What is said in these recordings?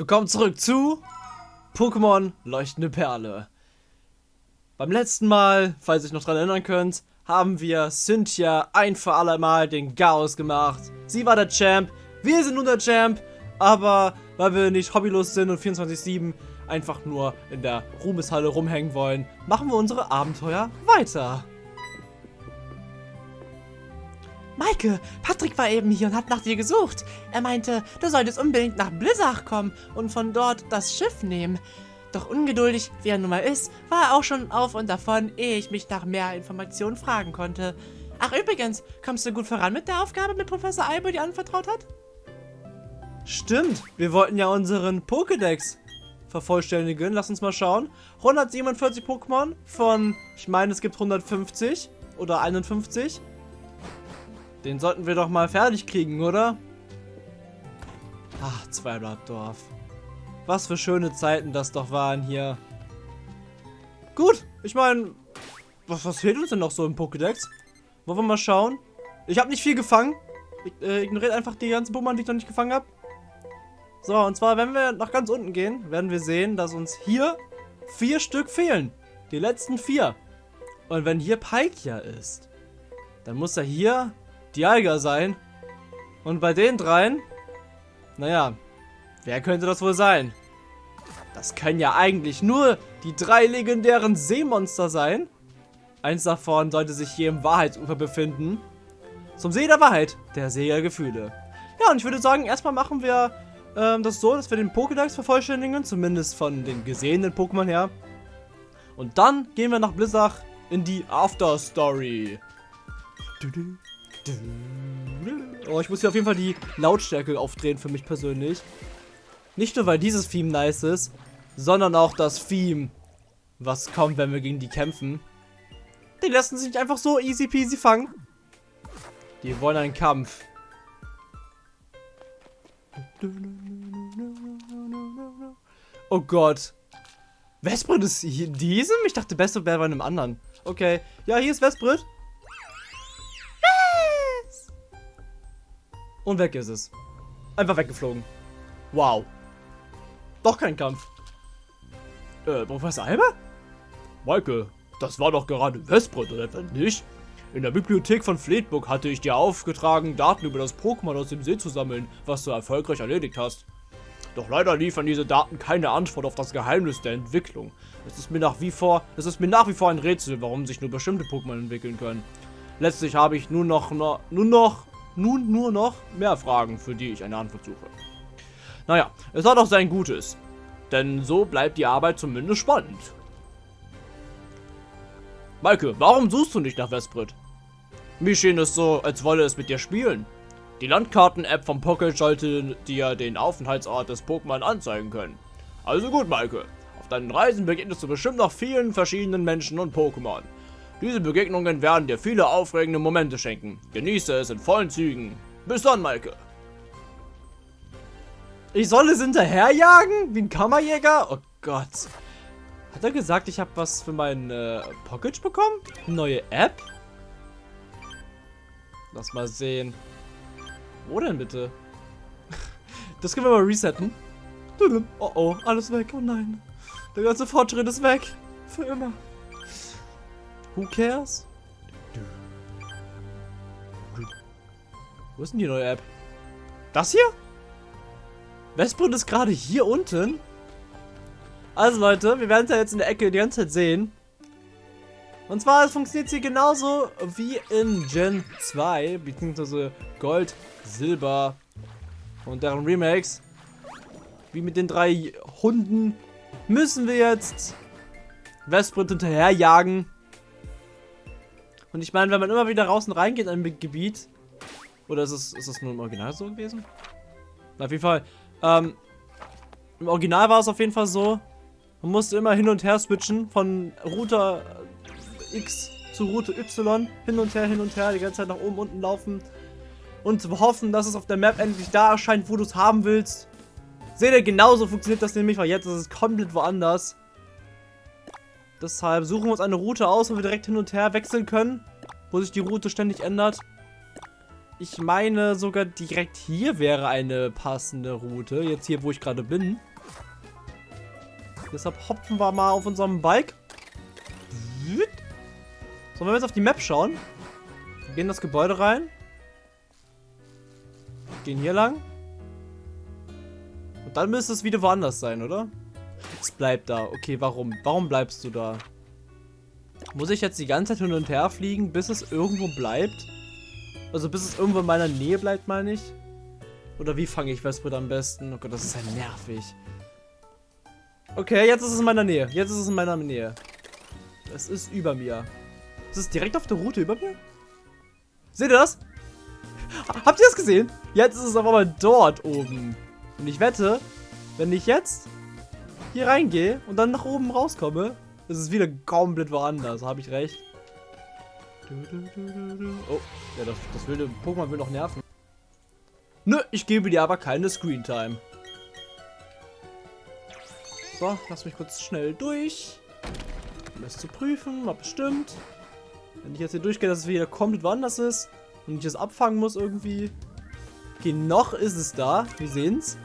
Willkommen zurück zu Pokémon Leuchtende Perle. Beim letzten Mal, falls ihr euch noch daran erinnern könnt, haben wir Cynthia ein für alle Mal den Chaos gemacht. Sie war der Champ, wir sind nun der Champ, aber weil wir nicht hobbylos sind und 24-7 einfach nur in der Ruhmeshalle rumhängen wollen, machen wir unsere Abenteuer weiter. Maike, Patrick war eben hier und hat nach dir gesucht. Er meinte, du solltest unbedingt nach Blizzard kommen und von dort das Schiff nehmen. Doch ungeduldig, wie er nun mal ist, war er auch schon auf und davon, ehe ich mich nach mehr Informationen fragen konnte. Ach übrigens, kommst du gut voran mit der Aufgabe, mit Professor Albo die anvertraut hat? Stimmt, wir wollten ja unseren Pokédex vervollständigen. Lass uns mal schauen. 147 Pokémon von, ich meine, es gibt 150 oder 51. Den sollten wir doch mal fertig kriegen, oder? Ach, Zweiblattdorf. Was für schöne Zeiten das doch waren hier. Gut, ich meine, was, was fehlt uns denn noch so im Pokédex? Wollen wir mal schauen? Ich habe nicht viel gefangen. Ich, äh, ignoriert einfach die ganzen Pokémon, die ich noch nicht gefangen habe. So, und zwar, wenn wir nach ganz unten gehen, werden wir sehen, dass uns hier vier Stück fehlen. Die letzten vier. Und wenn hier Palkia ist, dann muss er hier Dialga sein. Und bei den dreien, naja, wer könnte das wohl sein? Das können ja eigentlich nur die drei legendären Seemonster sein. Eins davon sollte sich hier im Wahrheitsufer befinden. Zum See der Wahrheit, der See der Gefühle. Ja, und ich würde sagen, erstmal machen wir ähm, das so, dass wir den Pokédex vervollständigen, zumindest von den gesehenen Pokémon her. Und dann gehen wir nach Blizzard in die After Story. Oh, ich muss hier auf jeden Fall die Lautstärke aufdrehen für mich persönlich. Nicht nur, weil dieses Theme nice ist, sondern auch das Theme, was kommt, wenn wir gegen die kämpfen. Die lassen sich einfach so easy peasy fangen. Die wollen einen Kampf. Oh Gott. Vesprit ist hier in diesem? Ich dachte, Beste wäre bei einem anderen. Okay. Ja, hier ist Vesprit. Und weg ist es. Einfach weggeflogen. Wow. Doch kein Kampf. Äh, Professor Alba? Maike, das war doch gerade Vesprit, oder etwa nicht? In der Bibliothek von Fleetbook hatte ich dir aufgetragen, Daten über das Pokémon aus dem See zu sammeln, was du erfolgreich erledigt hast. Doch leider liefern diese Daten keine Antwort auf das Geheimnis der Entwicklung. Es ist mir nach wie vor, es ist mir nach wie vor ein Rätsel, warum sich nur bestimmte Pokémon entwickeln können. Letztlich habe ich nur noch, nur noch nun nur noch mehr Fragen, für die ich eine Antwort suche. Naja, es hat auch sein Gutes. Denn so bleibt die Arbeit zumindest spannend. Maike, warum suchst du nicht nach Vesprit? Mir schien es so, als wolle es mit dir spielen. Die Landkarten-App vom Pocket sollte dir den Aufenthaltsort des Pokémon anzeigen können. Also gut, Maike. Auf deinen Reisen begegnest du bestimmt noch vielen verschiedenen Menschen und Pokémon. Diese Begegnungen werden dir viele aufregende Momente schenken. Genieße es in vollen Zügen. Bis dann, Maike. Ich soll es hinterherjagen? Wie ein Kammerjäger? Oh Gott. Hat er gesagt, ich habe was für meinen äh, Pocket bekommen? Neue App? Lass mal sehen. Wo denn bitte? Das können wir mal resetten. Oh oh, alles weg. Oh nein. Der ganze Fortschritt ist weg. Für immer. Who cares? Wo ist denn die neue App? Das hier? Westbrund ist gerade hier unten. Also Leute, wir werden es ja jetzt in der Ecke die ganze Zeit sehen. Und zwar es funktioniert hier genauso wie in Gen 2, beziehungsweise Gold, Silber und deren Remakes. Wie mit den drei Hunden müssen wir jetzt Westbrund hinterherjagen. Und ich meine, wenn man immer wieder raus und reingeht in ein Gebiet, oder ist es, ist es nur im Original so gewesen? Na, auf jeden Fall, ähm, im Original war es auf jeden Fall so, man musste immer hin und her switchen von Route X zu Route Y, hin und her, hin und her, die ganze Zeit nach oben, unten laufen und hoffen, dass es auf der Map endlich da erscheint, wo du es haben willst. Seht ihr, genauso funktioniert das nämlich, weil jetzt ist es komplett woanders. Deshalb suchen wir uns eine Route aus, wo wir direkt hin und her wechseln können. Wo sich die Route ständig ändert. Ich meine, sogar direkt hier wäre eine passende Route. Jetzt hier, wo ich gerade bin. Deshalb hopfen wir mal auf unserem Bike. Sollen wir jetzt auf die Map schauen? Wir gehen in das Gebäude rein. Gehen hier lang. Und dann müsste es wieder woanders sein, oder? Es bleibt da. Okay, warum? Warum bleibst du da? Muss ich jetzt die ganze Zeit hin und her fliegen, bis es irgendwo bleibt? Also bis es irgendwo in meiner Nähe bleibt, meine ich? Oder wie fange ich Westwood am besten? Oh Gott, das ist ja nervig. Okay, jetzt ist es in meiner Nähe. Jetzt ist es in meiner Nähe. Es ist über mir. Ist es direkt auf der Route über mir? Seht ihr das? Habt ihr das gesehen? Jetzt ist es aber mal dort oben. Und ich wette, wenn ich jetzt hier reingehe und dann nach oben rauskomme, ist es wieder komplett woanders. Habe ich recht? Oh, ja, das, das wilde Pokémon will noch nerven. Nö, ich gebe dir aber keine Screentime. So, lass mich kurz schnell durch. Um das zu prüfen, mal bestimmt. Wenn ich jetzt hier durchgehe, dass es wieder komplett woanders ist und ich es abfangen muss irgendwie. Okay, noch ist es da. Wir sehen's.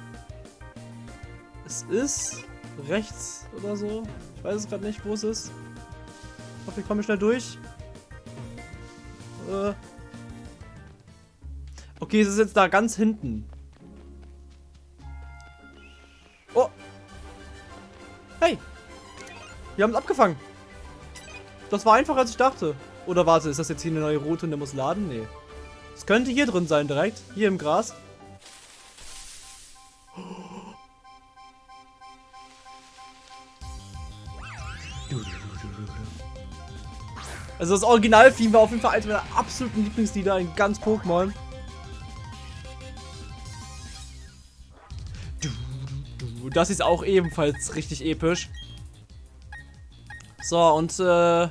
Es ist rechts oder so. Ich weiß es gerade nicht, wo es ist. Ich hoffe, ich komme schnell durch. Äh. Okay, es ist jetzt da ganz hinten. Oh. Hey. Wir haben es abgefangen. Das war einfacher, als ich dachte. Oder warte, ist das jetzt hier eine neue Route und der muss laden? Nee. Es könnte hier drin sein direkt. Hier im Gras. Also das Original-Theme war auf jeden Fall eines meiner absoluten Lieblingslieder in ganz Pokémon. Das ist auch ebenfalls richtig episch. So, und äh...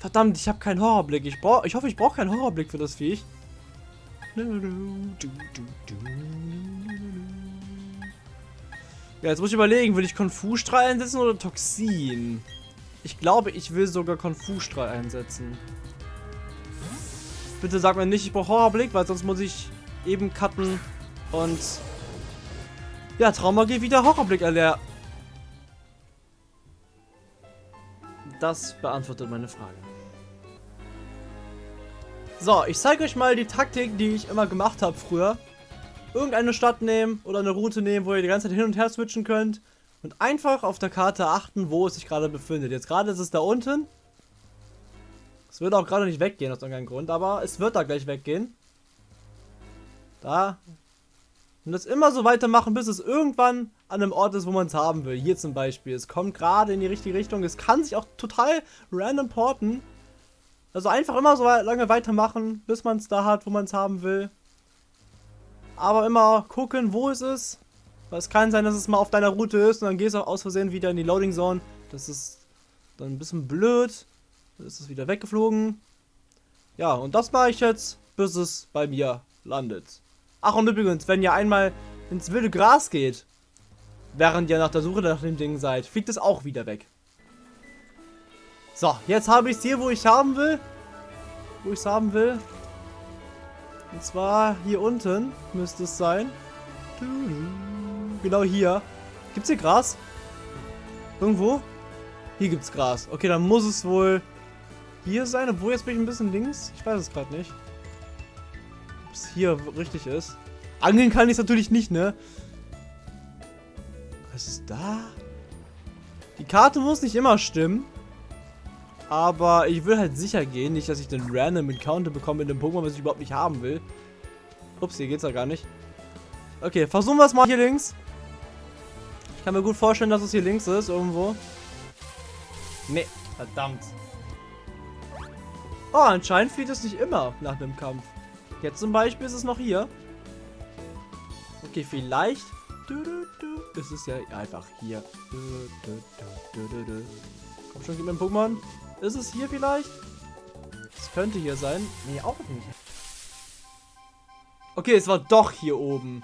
Verdammt, ich habe keinen Horrorblick. Ich, brauch, ich hoffe, ich brauche keinen Horrorblick für das Viech. Ja, jetzt muss ich überlegen, will ich Konfu-Strahl einsetzen oder Toxin? Ich glaube, ich will sogar Konfu-Strahl einsetzen. Bitte sag mir nicht, ich brauche Horrorblick, weil sonst muss ich eben cutten und ja, Trauma geht wieder Horrorblick erlernen. Das beantwortet meine Frage. So, ich zeige euch mal die Taktik, die ich immer gemacht habe früher. Irgendeine Stadt nehmen oder eine Route nehmen, wo ihr die ganze Zeit hin und her switchen könnt. Und einfach auf der Karte achten, wo es sich gerade befindet. Jetzt gerade ist es da unten. Es wird auch gerade nicht weggehen aus irgendeinem Grund, aber es wird da gleich weggehen. Da. Und das immer so weitermachen, bis es irgendwann an einem Ort ist, wo man es haben will. Hier zum Beispiel. Es kommt gerade in die richtige Richtung. Es kann sich auch total random porten. Also einfach immer so lange weitermachen, bis man es da hat, wo man es haben will. Aber immer gucken, wo es ist. Weil es kann sein, dass es mal auf deiner Route ist und dann gehst du auch aus Versehen wieder in die Loading Zone. Das ist dann ein bisschen blöd. Dann ist es wieder weggeflogen. Ja, und das mache ich jetzt, bis es bei mir landet. Ach, und übrigens, wenn ihr einmal ins wilde Gras geht, während ihr nach der Suche nach dem Ding seid, fliegt es auch wieder weg. So, jetzt habe ich es hier, wo ich haben will. Wo ich es haben will. Und zwar hier unten müsste es sein. Genau hier. Gibt es hier Gras? Irgendwo? Hier gibt es Gras. Okay, dann muss es wohl hier sein. Obwohl, jetzt bin ich ein bisschen links. Ich weiß es gerade nicht. Ob es hier richtig ist. Angeln kann ich natürlich nicht, ne? Was ist da? Die Karte muss nicht immer stimmen. Aber ich will halt sicher gehen, nicht, dass ich den Random Encounter bekomme in dem Pokémon, was ich überhaupt nicht haben will. Ups, hier geht's ja gar nicht. Okay, versuchen wir es mal hier links. Ich kann mir gut vorstellen, dass es hier links ist, irgendwo. Nee, verdammt. Oh, anscheinend fehlt es nicht immer nach dem Kampf. Jetzt zum Beispiel ist es noch hier. Okay, vielleicht ist es ja einfach hier. Komm schon, gib mir ein Pokémon. Ist es hier vielleicht? Es könnte hier sein. Nee, auch nicht. Okay, es war doch hier oben.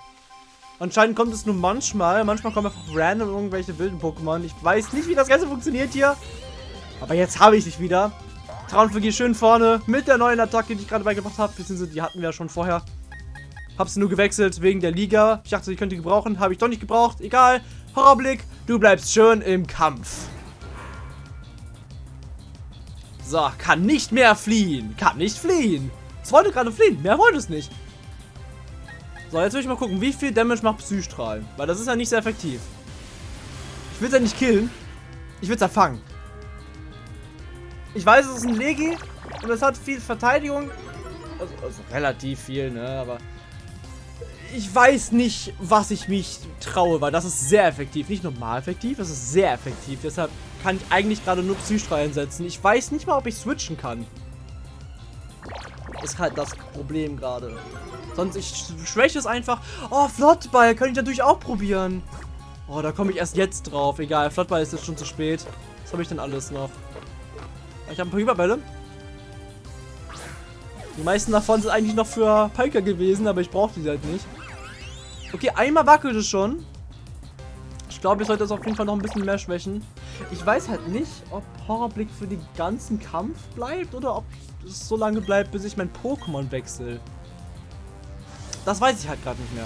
Anscheinend kommt es nur manchmal. Manchmal kommen einfach random irgendwelche wilden Pokémon. Ich weiß nicht, wie das Ganze funktioniert hier. Aber jetzt habe ich dich wieder. Traumfliege schön vorne mit der neuen Attacke, die ich gerade beigebracht habe. Beziehungsweise die hatten wir ja schon vorher. Hab sie nur gewechselt wegen der Liga. Ich dachte, ich könnte die gebrauchen. Habe ich doch nicht gebraucht. Egal. Horrorblick. Du bleibst schön im Kampf. So, kann nicht mehr fliehen. Kann nicht fliehen. Es wollte gerade fliehen. Mehr wollte es nicht. So, jetzt will ich mal gucken, wie viel Damage macht Psystrahl. Weil das ist ja nicht sehr effektiv. Ich will es ja nicht killen. Ich will es ja fangen. Ich weiß, es ist ein Legi und es hat viel Verteidigung. Also, also relativ viel, ne? Aber ich weiß nicht, was ich mich traue, weil das ist sehr effektiv. Nicht normal effektiv, das ist sehr effektiv. Deshalb kann ich eigentlich gerade nur Psystrahl einsetzen. Ich weiß nicht mal, ob ich switchen kann. Ist halt das Problem gerade. Sonst, ich schwäche es einfach. Oh, Flottball, könnte ich natürlich auch probieren. Oh, da komme ich erst jetzt drauf. Egal, Flottball ist jetzt schon zu spät. Was habe ich denn alles noch? Ich habe ein paar Überbälle. Die meisten davon sind eigentlich noch für Piker gewesen, aber ich brauche die halt nicht. Okay, einmal wackelt es schon. Ich glaube, ich sollte das auf jeden Fall noch ein bisschen mehr schwächen. Ich weiß halt nicht, ob Horrorblick für den ganzen Kampf bleibt oder ob es so lange bleibt, bis ich mein Pokémon wechsle. Das weiß ich halt gerade nicht mehr.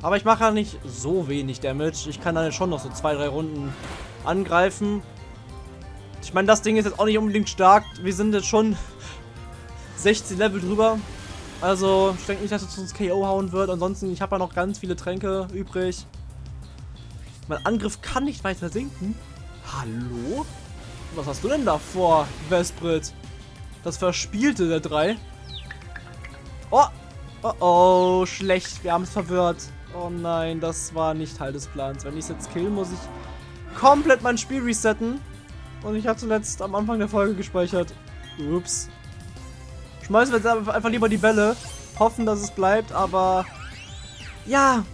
Aber ich mache ja nicht so wenig Damage. Ich kann dann schon noch so zwei, drei Runden angreifen. Ich meine, das Ding ist jetzt auch nicht unbedingt stark. Wir sind jetzt schon 16 Level drüber. Also, ich denke nicht, dass es uns KO hauen wird. Ansonsten, ich habe ja noch ganz viele Tränke übrig. Mein Angriff kann nicht weiter sinken. Hallo? Was hast du denn da vor, Vesprit? Das Verspielte der drei. Oh! Oh oh, schlecht. Wir haben es verwirrt. Oh nein, das war nicht Teil des Plans. Wenn ich es jetzt kill, muss ich komplett mein Spiel resetten. Und ich habe zuletzt am Anfang der Folge gespeichert. Ups. Schmeißen wir jetzt einfach lieber die Bälle. Hoffen, dass es bleibt, aber... Ja,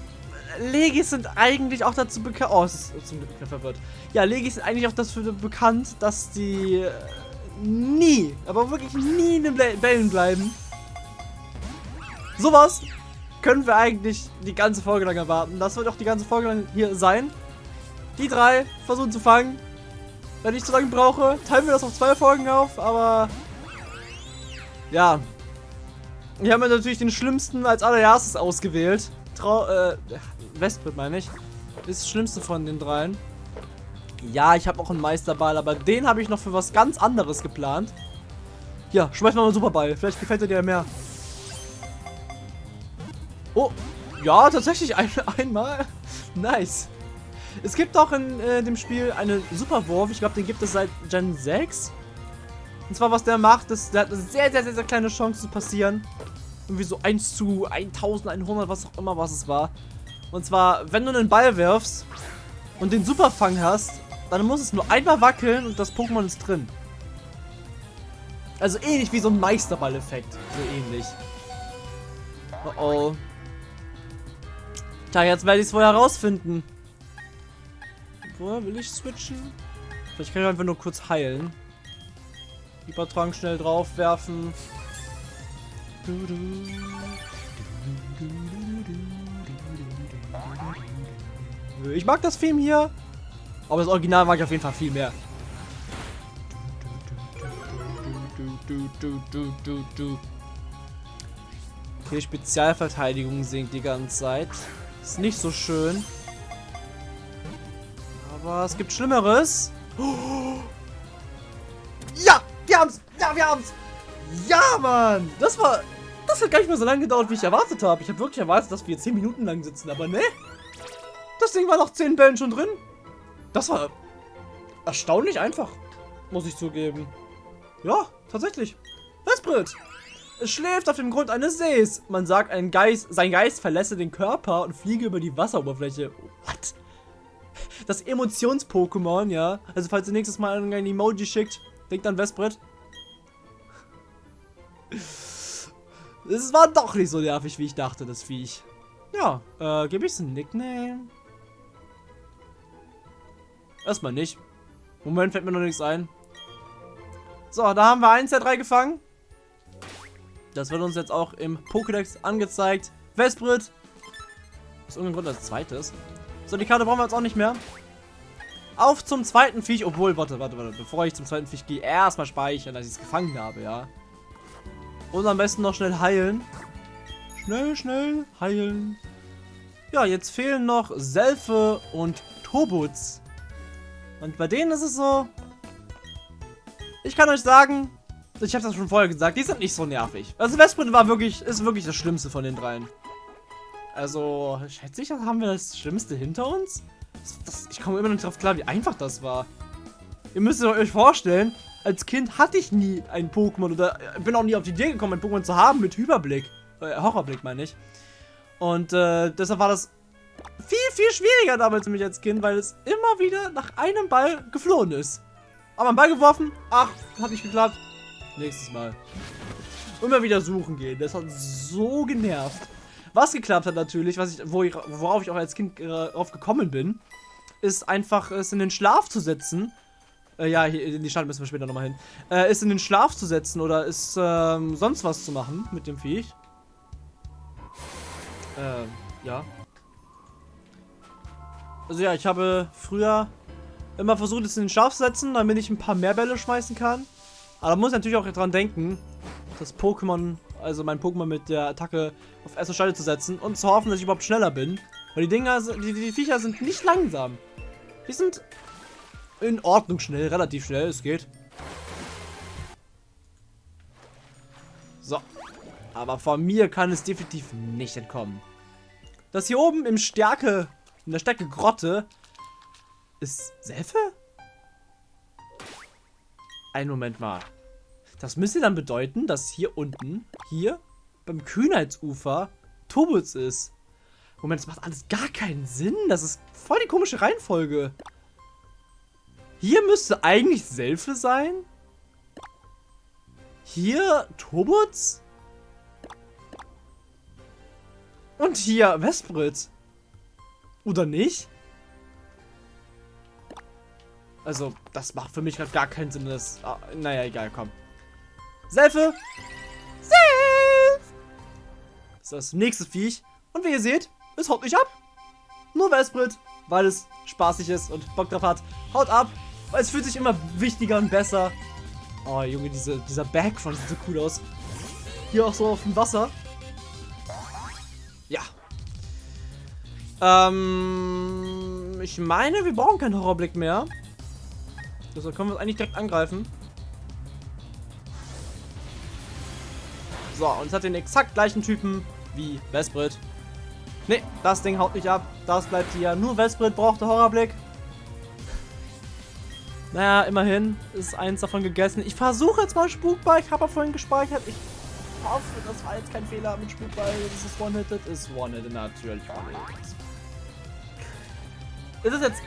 Legis sind eigentlich auch dazu bekannt... Oh, es ist zum Glück verwirrt. Ja, Legis sind eigentlich auch dafür bekannt, dass die äh, nie, aber wirklich nie in den Bällen bleiben. Sowas können wir eigentlich die ganze Folge lang erwarten. Das wird auch die ganze Folge lang hier sein. Die drei versuchen zu fangen. Wenn ich zu lange brauche, teilen wir das auf zwei Folgen auf, aber ja. Ich habe mir natürlich den schlimmsten als allererstes ausgewählt. Trau äh, Westbrit meine ich. Ist das schlimmste von den dreien. Ja, ich habe auch einen Meisterball, aber den habe ich noch für was ganz anderes geplant. Ja, schmeiß mal einen Superball. Vielleicht gefällt er dir mehr. Oh, ja, tatsächlich ein, einmal. Nice. Es gibt auch in äh, dem Spiel eine Superwurf. Ich glaube, den gibt es seit Gen 6. Und zwar, was der macht, ist, der hat eine sehr, sehr, sehr, sehr kleine Chance zu passieren. Irgendwie so 1 zu 1100, was auch immer, was es war. Und zwar, wenn du einen Ball wirfst und den Superfang hast, dann muss es nur einmal wackeln und das Pokémon ist drin. Also ähnlich wie so ein Meisterball-Effekt. So ähnlich. Oh oh. Tja, jetzt werde ich es wohl herausfinden. Wo will ich switchen? Vielleicht kann ich einfach nur kurz heilen. Hypertrank schnell draufwerfen. Ich mag das Theme hier. Aber das Original mag ich auf jeden Fall viel mehr. Okay, Spezialverteidigung sinkt die ganze Zeit. Ist nicht so schön. Aber es gibt Schlimmeres. Ja! Haben's! Ja, Mann! Das war... Das hat gar nicht mehr so lange gedauert, wie ich erwartet habe. Ich habe wirklich erwartet, dass wir 10 Minuten lang sitzen, aber ne? Das Ding war nach 10 Bällen schon drin. Das war erstaunlich einfach, muss ich zugeben. Ja, tatsächlich. Vesprit! Es schläft auf dem Grund eines Sees. Man sagt, ein Geist, sein Geist verlässe den Körper und fliege über die Wasseroberfläche. What? Das Emotions-Pokémon, ja. Also falls ihr nächstes Mal ein Emoji schickt, denkt an Vesprit. Es war doch nicht so nervig, wie ich dachte, das Viech. Ja, äh, gebe ich es ein Nickname? Erstmal nicht. Moment, fällt mir noch nichts ein. So, da haben wir eins der drei gefangen. Das wird uns jetzt auch im Pokédex angezeigt. Vesprit. Aus irgendeinem Grund als zweites. So, die Karte brauchen wir jetzt auch nicht mehr. Auf zum zweiten Viech. Obwohl, warte, warte, warte. Bevor ich zum zweiten Viech gehe, erstmal speichern, dass ich es gefangen habe, ja. Und am besten noch schnell heilen. Schnell, schnell heilen. Ja, jetzt fehlen noch Selfe und Tobutz. Und bei denen ist es so... Ich kann euch sagen, ich habe das schon vorher gesagt, die sind nicht so nervig. Also Westprint war wirklich, ist wirklich das Schlimmste von den dreien. Also, schätze ich, haben wir das Schlimmste hinter uns? Das, das, ich komme immer noch nicht drauf klar, wie einfach das war. Ihr müsst euch vorstellen, als Kind hatte ich nie ein Pokémon oder bin auch nie auf die Idee gekommen, ein Pokémon zu haben mit Hyperblick. Äh, Horrorblick meine ich. Und äh, deshalb war das viel, viel schwieriger damals für mich als Kind, weil es immer wieder nach einem Ball geflohen ist. Aber einen Ball geworfen, ach, hat nicht geklappt. Nächstes Mal. Immer wieder suchen gehen. Das hat so genervt. Was geklappt hat natürlich, was ich, wo ich, worauf ich auch als Kind äh, drauf gekommen bin, ist einfach es in den Schlaf zu setzen. Äh, ja, hier, in die Stadt müssen wir später nochmal hin. Äh, ist in den Schlaf zu setzen oder ist ähm, sonst was zu machen mit dem Viech. Ähm, ja. Also ja, ich habe früher immer versucht, es in den Schlaf zu setzen, damit ich ein paar mehr Bälle schmeißen kann. Aber da muss ich natürlich auch dran denken, das Pokémon, also mein Pokémon mit der Attacke auf erste Stelle zu setzen und zu hoffen, dass ich überhaupt schneller bin. Weil die Dinger, die, die Viecher sind nicht langsam. Die sind in Ordnung schnell, relativ schnell, es geht. So. Aber von mir kann es definitiv nicht entkommen. Das hier oben im Stärke, in der Stärke Grotte, ist Selfe? Ein Moment mal. Das müsste dann bedeuten, dass hier unten, hier, beim Kühnheitsufer, Tobutz ist. Moment, das macht alles gar keinen Sinn. Das ist voll die komische Reihenfolge. Hier müsste eigentlich Selfe sein. Hier Tobutz. Und hier Westbrit. Oder nicht? Also, das macht für mich gerade gar keinen Sinn. Das, ah, naja, egal, komm. Selfe! Self! Das ist das nächste Viech. Und wie ihr seht, es haut nicht ab. Nur Westbrit, weil es spaßig ist und Bock drauf hat. Haut ab, es fühlt sich immer wichtiger und besser. Oh, Junge, diese, dieser Backfront sieht so cool aus. Hier auch so auf dem Wasser. Ja. Ähm, ich meine, wir brauchen keinen Horrorblick mehr. Deshalb können wir uns eigentlich direkt angreifen. So, und es hat den exakt gleichen Typen wie Vesprit. Ne, das Ding haut nicht ab. Das bleibt hier. Nur Vesprit braucht der Horrorblick. Naja, immerhin ist eins davon gegessen. Ich versuche jetzt mal Spukball. Ich habe vorhin gespeichert. Ich hoffe, das war jetzt kein Fehler mit Spukball. Das ist One-Hitted. Ist One-Hitted natürlich One-Hitted. Ist es jetzt...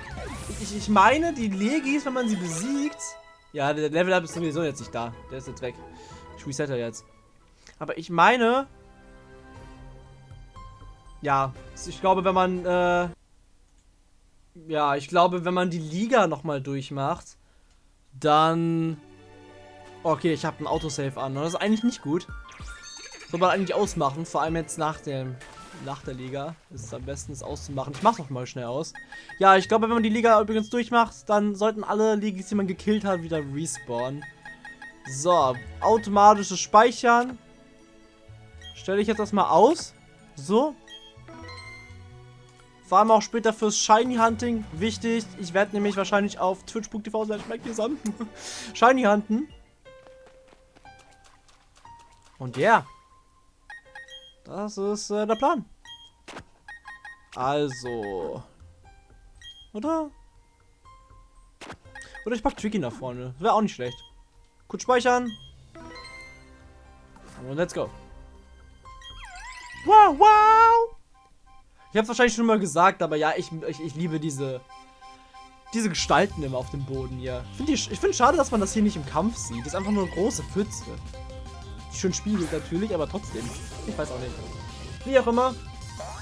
Ich, ich meine, die Legis, wenn man sie besiegt... Ja, der Level-Up ist sowieso jetzt nicht da. Der ist jetzt weg. Ich resette jetzt. Aber ich meine... Ja, ich glaube, wenn man... Äh, ja, ich glaube, wenn man die Liga nochmal durchmacht, dann... Okay, ich habe ein Autosave an. Das ist eigentlich nicht gut. Soll man eigentlich ausmachen, vor allem jetzt nach dem nach der Liga. Ist es am besten, es auszumachen. Ich mach's noch mal schnell aus. Ja, ich glaube, wenn man die Liga übrigens durchmacht, dann sollten alle Ligis, die man gekillt hat, wieder respawnen. So, automatisches Speichern. Stelle ich jetzt erstmal aus. So. Vor allem auch später fürs Shiny Hunting wichtig. Ich werde nämlich wahrscheinlich auf twitch.tv Shiny Hunten. Und ja. Yeah. Das ist äh, der Plan. Also. Oder? Oder ich pack Tricky nach vorne. Wäre auch nicht schlecht. Kurz speichern. Und let's go. Wow, wow! Ich hab's wahrscheinlich schon mal gesagt, aber ja, ich, ich, ich liebe diese diese Gestalten immer auf dem Boden hier. Find ich ich finde schade, dass man das hier nicht im Kampf sieht. Das ist einfach nur eine große Pfütze. Die schön spiegelt natürlich, aber trotzdem. Ich weiß auch nicht. Wie auch immer.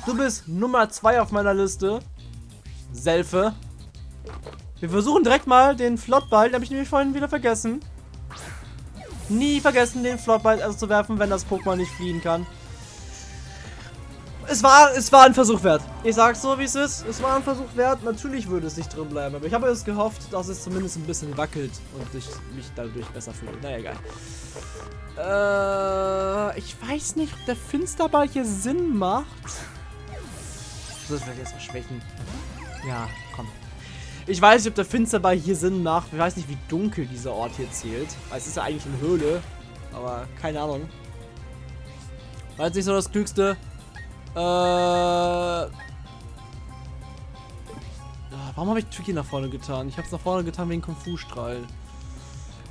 Du bist Nummer 2 auf meiner Liste. Selfe. Wir versuchen direkt mal den Flottball. Den habe ich nämlich vorhin wieder vergessen. Nie vergessen, den Flottball also zu werfen, wenn das Pokémon nicht fliehen kann. Es war, es war ein Versuch wert. Ich sag's so, wie es ist. Es war ein Versuch wert. Natürlich würde es nicht drin bleiben, aber ich habe es gehofft, dass es zumindest ein bisschen wackelt und ich mich dadurch besser fühle. Naja, egal. Äh, ich weiß nicht, ob der Finsterball hier Sinn macht. Das vielleicht erstmal schwächen. Ja, komm. Ich weiß nicht, ob der Finsterball hier Sinn macht. Ich weiß nicht, wie dunkel dieser Ort hier zählt. Weil es ist ja eigentlich eine Höhle. Aber keine Ahnung. War jetzt nicht so das Klügste. Äh. Ah, Warum habe ich Tricky nach vorne getan? Ich habe es nach vorne getan wegen Kung Fu Strahl.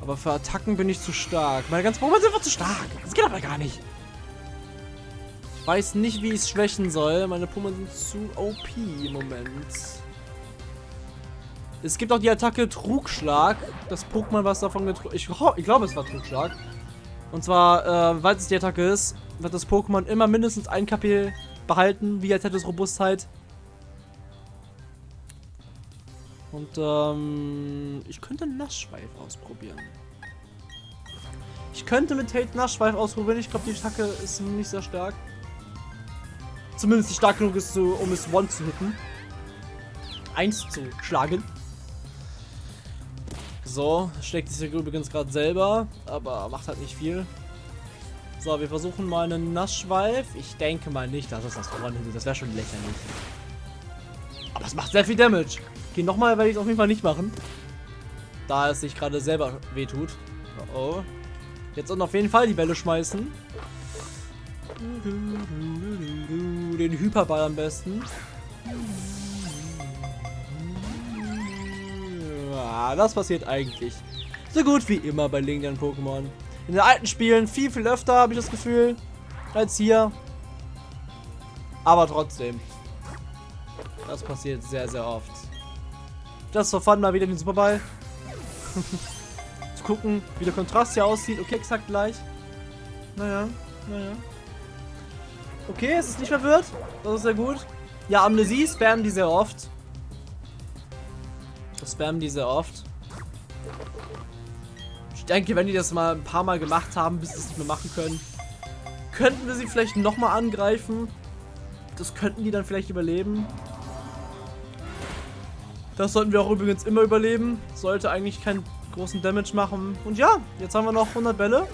Aber für Attacken bin ich zu stark. Meine ganzen Pokémon sind einfach zu stark. Das geht aber gar nicht. Ich weiß nicht, wie ich es schwächen soll. Meine Pokémon sind zu OP im Moment. Es gibt auch die Attacke Trugschlag. Das Pokémon, was davon getrunken... Ich, ich glaube, es war Trugschlag. Und zwar, äh, weil es die Attacke ist, wird das Pokémon immer mindestens ein KP behalten, wie als hätte es Robustheit. Und ähm, ich könnte Nassschweif ausprobieren. Ich könnte mit Tate Nassschweif ausprobieren. Ich glaube, die Attacke ist nicht sehr stark. Zumindest stark genug ist, um es One zu hitten. Eins zu schlagen. So, schlägt sich übrigens gerade selber, aber macht halt nicht viel. So, wir versuchen mal einen Nassschweif. Ich denke mal nicht, dass es das One hittet. Das wäre schon lächerlich. Aber es macht sehr viel Damage. Okay, nochmal werde ich es auf jeden Fall nicht machen. Da es sich gerade selber wehtut. Oh, oh. Jetzt und auf jeden Fall die Bälle schmeißen. Den Hyperball am besten. Ja, das passiert eigentlich. So gut wie immer bei legendären Pokémon. In den alten Spielen viel, viel öfter, habe ich das Gefühl, als hier. Aber trotzdem. Das passiert sehr, sehr oft. Das war fun, mal wieder den Superball. Zu gucken, wie der Kontrast hier aussieht. Okay, exakt gleich. Naja, naja. Okay, es ist nicht verwirrt. Das ist sehr gut. Ja, Amnesie spammen die sehr oft. Das spammen die sehr oft. Ich denke, wenn die das mal ein paar Mal gemacht haben, bis sie es nicht mehr machen können, könnten wir sie vielleicht nochmal angreifen. Das könnten die dann vielleicht überleben. Das sollten wir auch übrigens immer überleben. Sollte eigentlich keinen großen Damage machen. Und ja, jetzt haben wir noch 100 Bälle.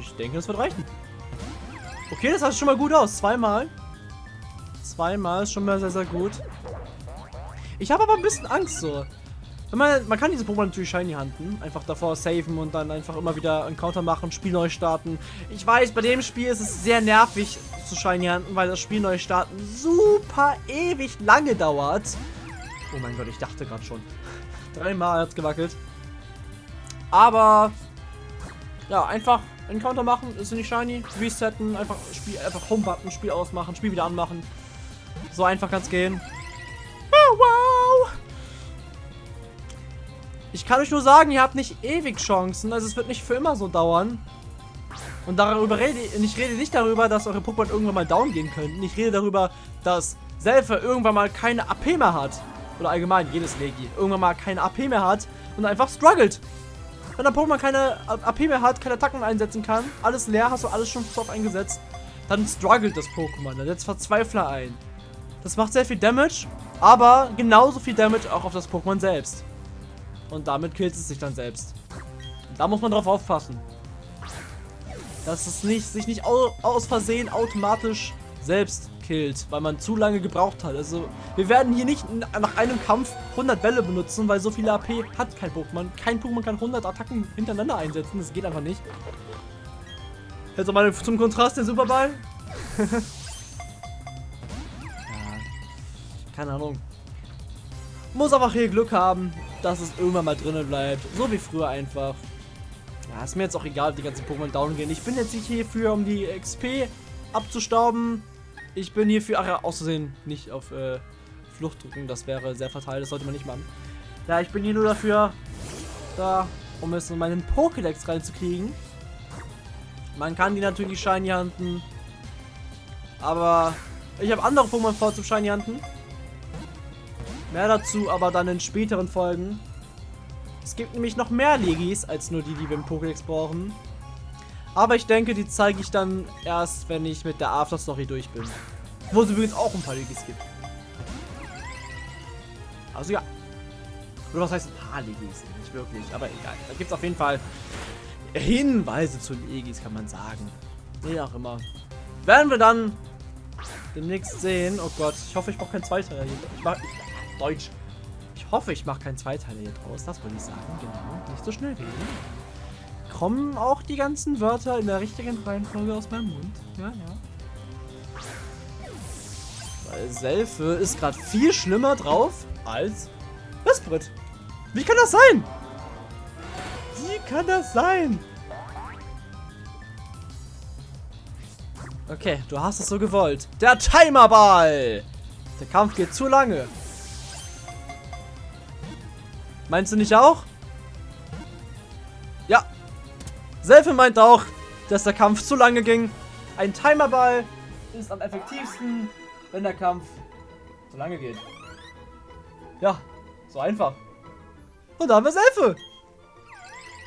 Ich denke, das wird reichen. Okay, das sah schon mal gut aus. Zweimal. Zweimal ist schon mal sehr, sehr gut. Ich habe aber ein bisschen Angst so. Man, man, kann diese Pokémon natürlich shiny handen. Einfach davor saven und dann einfach immer wieder einen Counter machen, Spiel neu starten. Ich weiß, bei dem Spiel ist es sehr nervig, zu Shiny Hunten, weil das Spiel neu starten super ewig lange dauert. Oh mein Gott, ich dachte gerade schon. Dreimal hat es gewackelt. Aber ja, einfach Encounter machen, ist nicht shiny, resetten, einfach Spiel, einfach Home-Button, Spiel ausmachen, Spiel wieder anmachen. So einfach kann es gehen. Ich kann euch nur sagen, ihr habt nicht ewig Chancen, also es wird nicht für immer so dauern. Und darüber rede ich, ich rede nicht darüber, dass eure Pokémon irgendwann mal down gehen könnten. Ich rede darüber, dass Selfer irgendwann mal keine AP mehr hat. Oder allgemein, jedes Legi. Irgendwann mal keine AP mehr hat und einfach struggelt. Wenn ein Pokémon keine AP mehr hat, keine Attacken einsetzen kann, alles leer, hast du alles schon drauf eingesetzt, dann struggelt das Pokémon. Dann setzt Verzweifler ein. Das macht sehr viel Damage, aber genauso viel Damage auch auf das Pokémon selbst. Und damit killt es sich dann selbst. Da muss man drauf aufpassen dass es nicht, sich nicht aus Versehen automatisch selbst killt, weil man zu lange gebraucht hat. Also wir werden hier nicht nach einem Kampf 100 Bälle benutzen, weil so viele AP hat kein Pokémon. Kein Pokémon kann 100 Attacken hintereinander einsetzen, das geht einfach nicht. Jetzt mal zum Kontrast den Superball. ja, keine Ahnung. Muss einfach hier Glück haben, dass es irgendwann mal drinnen bleibt. So wie früher einfach. Ja, ist mir jetzt auch egal, ob die ganzen Pokémon down gehen. Ich bin jetzt nicht hierfür, um die XP abzustauben. Ich bin hierfür, ach ja, auszusehen, nicht auf äh, Flucht drücken. Das wäre sehr fatal, das sollte man nicht machen. Ja, ich bin hier nur dafür, da, um es in meinen Pokédex reinzukriegen. Man kann die natürlich Shiny handen. Aber ich habe andere Pokémon vor zum Shiny handen. Mehr dazu aber dann in späteren Folgen. Es gibt nämlich noch mehr Legis, als nur die, die wir im Pokédex brauchen. Aber ich denke, die zeige ich dann erst, wenn ich mit der After-Story durch bin. Wo es übrigens auch ein paar Legis gibt. Also ja. Oder was heißt ein paar Legis? Nicht wirklich, aber egal. Da gibt es auf jeden Fall Hinweise zu Legis, kann man sagen. Wie auch immer. Werden wir dann demnächst sehen. Oh Gott, ich hoffe, ich mache keinen Zweiteiler. Ich mach, ich, Deutsch. Ich hoffe, ich mache keinen Zweiteiler hier draus. Das wollte ich sagen. Genau. Nicht so schnell reden. Kommen auch die ganzen Wörter in der richtigen Reihenfolge aus meinem Mund? Ja, ja. Weil Selfe ist gerade viel schlimmer drauf als Westbrit. Wie kann das sein? Wie kann das sein? Okay, du hast es so gewollt. Der Timerball! Der Kampf geht zu lange. Meinst du nicht auch? Ja. Selfe meint auch, dass der Kampf zu lange ging. Ein Timerball ist am effektivsten, wenn der Kampf zu lange geht. Ja, so einfach. Und da haben wir Selfe.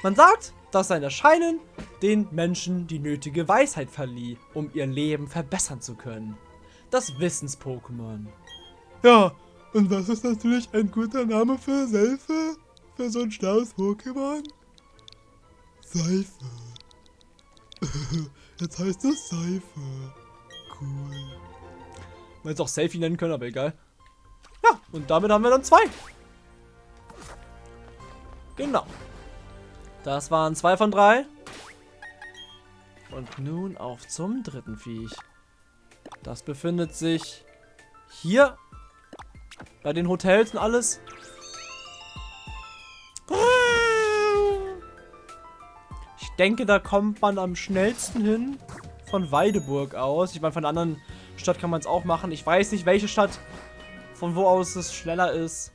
Man sagt, dass sein Erscheinen den Menschen die nötige Weisheit verlieh, um ihr Leben verbessern zu können. Das Wissens-Pokémon. Ja, und das ist natürlich ein guter Name für Seife? Für so ein schlaues Pokémon? Seife. Jetzt heißt es Seife. Cool. Man hätte auch Selfie nennen können, aber egal. Ja, und damit haben wir dann zwei. Genau. Das waren zwei von drei. Und nun auf zum dritten Viech. Das befindet sich hier bei den Hotels und alles. Ich denke, da kommt man am schnellsten hin von Weideburg aus. Ich meine, von der anderen Stadt kann man es auch machen. Ich weiß nicht, welche Stadt, von wo aus es schneller ist.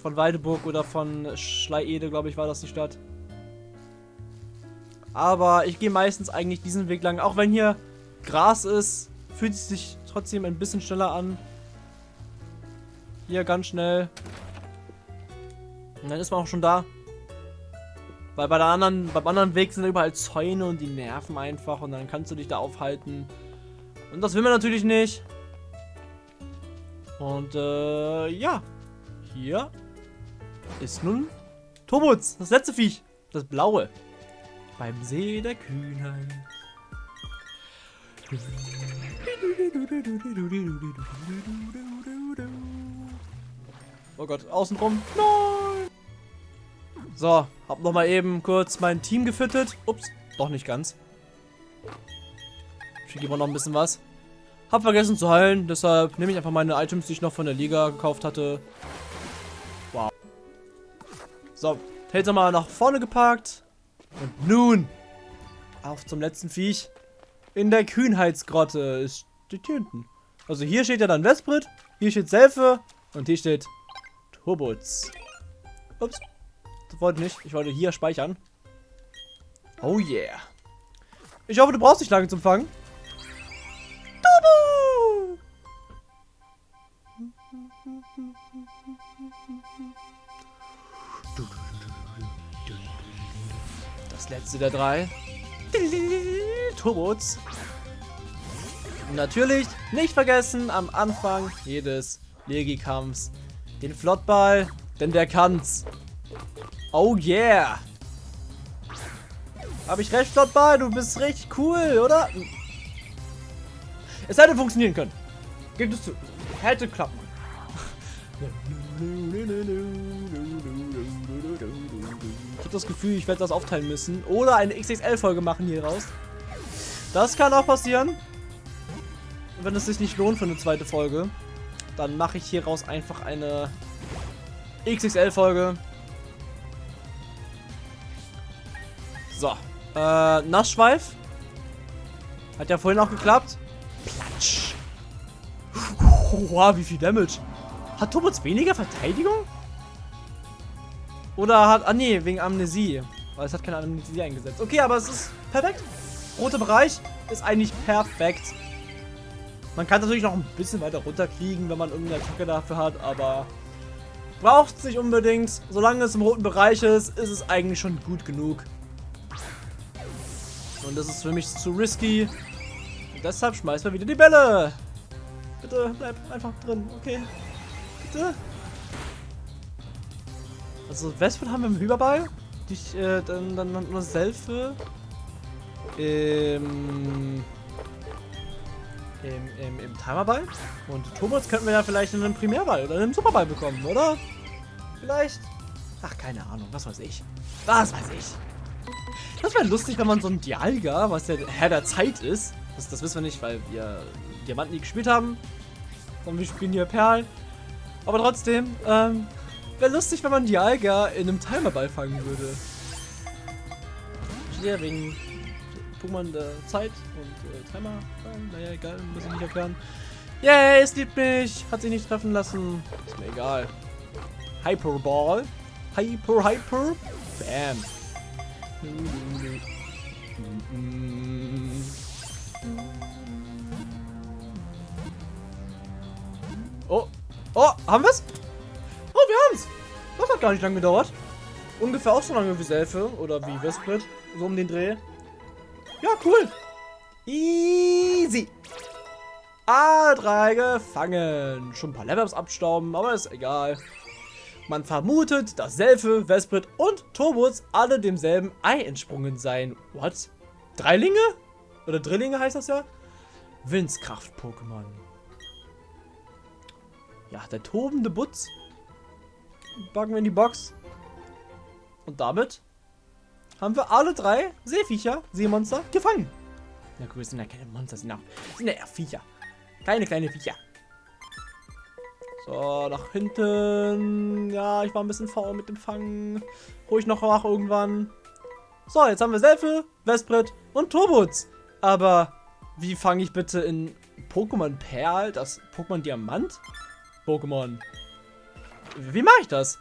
Von Weideburg oder von Schleiede, glaube ich, war das die Stadt. Aber ich gehe meistens eigentlich diesen Weg lang. Auch wenn hier Gras ist, fühlt es sich trotzdem ein bisschen schneller an. Hier ganz schnell. Und dann ist man auch schon da. Weil bei der anderen, beim anderen Weg sind überall Zäune und die nerven einfach und dann kannst du dich da aufhalten. Und das will man natürlich nicht. Und äh, ja. Hier ist nun Tobutz, das letzte Viech. Das blaue beim See der Kühnheit. Oh Gott, außenrum. Nein! So, hab noch mal eben kurz mein Team gefüttert. Ups, doch nicht ganz. Schicke immer noch ein bisschen was. Hab vergessen zu heilen, deshalb nehme ich einfach meine Items, die ich noch von der Liga gekauft hatte. Wow. So, Taser mal nach vorne geparkt. Und nun auf zum letzten Viech. In der Kühnheitsgrotte. Es steht hier hinten. Also hier steht ja dann Vesprit, hier steht Selfe und hier steht Turbutz. Ups. Das wollte ich nicht. Ich wollte hier speichern. Oh yeah. Ich hoffe, du brauchst nicht lange zum Fangen. Turbo! Das letzte der drei. Turbos. Natürlich nicht vergessen am Anfang jedes Legi-Kampfs den Flottball, denn der kann's. Oh yeah. Habe ich recht, Flottball? Du bist richtig cool, oder? Es hätte funktionieren können. Gibt es zu. Hätte klappen. Ich habe das Gefühl, ich werde das aufteilen müssen. Oder eine XXL-Folge machen hier raus. Das kann auch passieren. Wenn es sich nicht lohnt für eine zweite Folge, dann mache ich hier raus einfach eine XXL-Folge. So. Äh, Nassschweif. Hat ja vorhin auch geklappt. Platsch. Wow, wie viel Damage. Hat Tobots weniger Verteidigung? Oder hat... Ah, nee, wegen Amnesie. Weil es hat keine Amnesie eingesetzt. Okay, aber es ist perfekt. Roter Bereich ist eigentlich perfekt. Man kann natürlich noch ein bisschen weiter runterkriegen, wenn man irgendeine Attacke dafür hat, aber braucht es nicht unbedingt. Solange es im roten Bereich ist, ist es eigentlich schon gut genug. Und das ist für mich zu risky. Und deshalb schmeißen wir wieder die Bälle. Bitte bleib einfach drin, okay? Bitte. Also Westwood haben wir im Überball. Die, äh, dann, dann, dann nur Selfe. Ähm. Im, im, im Timerball. Und Tobots könnten wir ja vielleicht in einem Primärball oder in einem Superball bekommen, oder? Vielleicht. Ach, keine Ahnung, was weiß ich. Was weiß ich. Das wäre lustig, wenn man so ein Dialga, was der Herr der Zeit ist. Das, das wissen wir nicht, weil wir Diamanten nie gespielt haben. Sondern wir spielen hier Perlen. Aber trotzdem, ähm, wäre lustig, wenn man Dialga in einem Timerball fangen würde. Wegen Pokémon der Zeit und äh, Timer. Naja, egal, muss ich nicht erklären. Yay, es liebt mich. Hat sich nicht treffen lassen. Ist mir egal. Hyperball. Hyper, Hyper. Bam. Oh. Oh, haben wir's? Oh, wir haben's. Das hat gar nicht lange gedauert. Ungefähr auch so lange wie Selfie oder wie Vesprit. So um den Dreh. Ja, cool. Easy. A3 gefangen. Schon ein paar Levels abstauben, aber ist egal. Man vermutet, dass Selfe, Vesprit und Turbots alle demselben Ei entsprungen seien. What? Dreilinge? Oder Drillinge heißt das ja? Windskraft-Pokémon. Ja, der tobende Butz. Packen wir in die Box. Und damit haben wir alle drei Seeviecher, Seemonster, gefangen. Na gut, sind ja keine Monster, sind ja, sind ja Viecher. Keine kleine Viecher. So, nach hinten. Ja, ich war ein bisschen faul mit dem Fangen. Ich noch nach irgendwann. So, jetzt haben wir Selfie, Vesprit und Turbutz. Aber wie fange ich bitte in Pokémon Perl das Pokémon Diamant? Pokémon. Wie mache ich das?